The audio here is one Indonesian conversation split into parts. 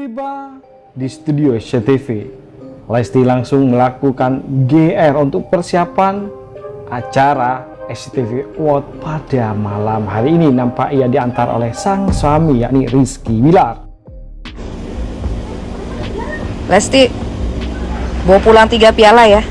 Tiba di studio SCTV, Lesti langsung melakukan GR untuk persiapan acara SCTV Award pada malam hari ini. Nampak ia diantar oleh sang suami yakni Rizky Bilar. Lesti, bawa pulang tiga piala ya.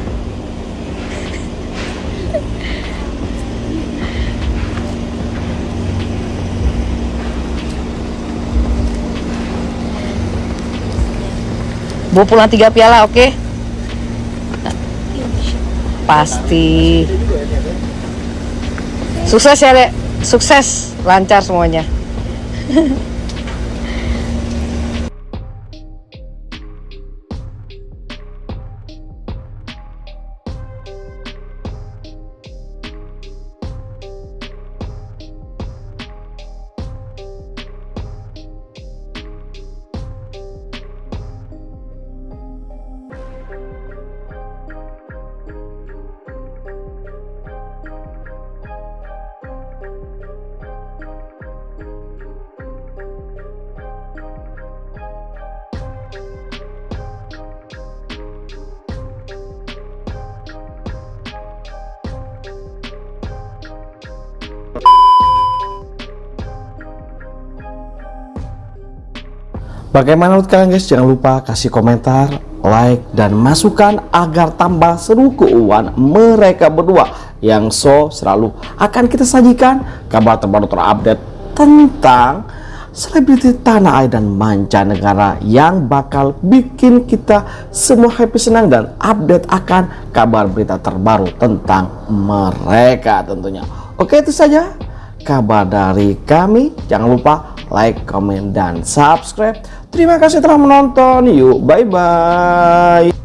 Bawa pulang tiga piala, oke? Pasti. Sukses ya, Dek. Sukses, lancar semuanya. Bagaimana menurut kalian guys? Jangan lupa kasih komentar, like, dan masukan agar tambah seru keuangan mereka berdua yang so selalu akan kita sajikan kabar terbaru terupdate tentang selebriti tanah air dan mancanegara yang bakal bikin kita semua happy senang dan update akan kabar berita terbaru tentang mereka tentunya. Oke itu saja kabar dari kami. Jangan lupa like, comment, dan subscribe. Terima kasih telah menonton. Yuk, bye-bye.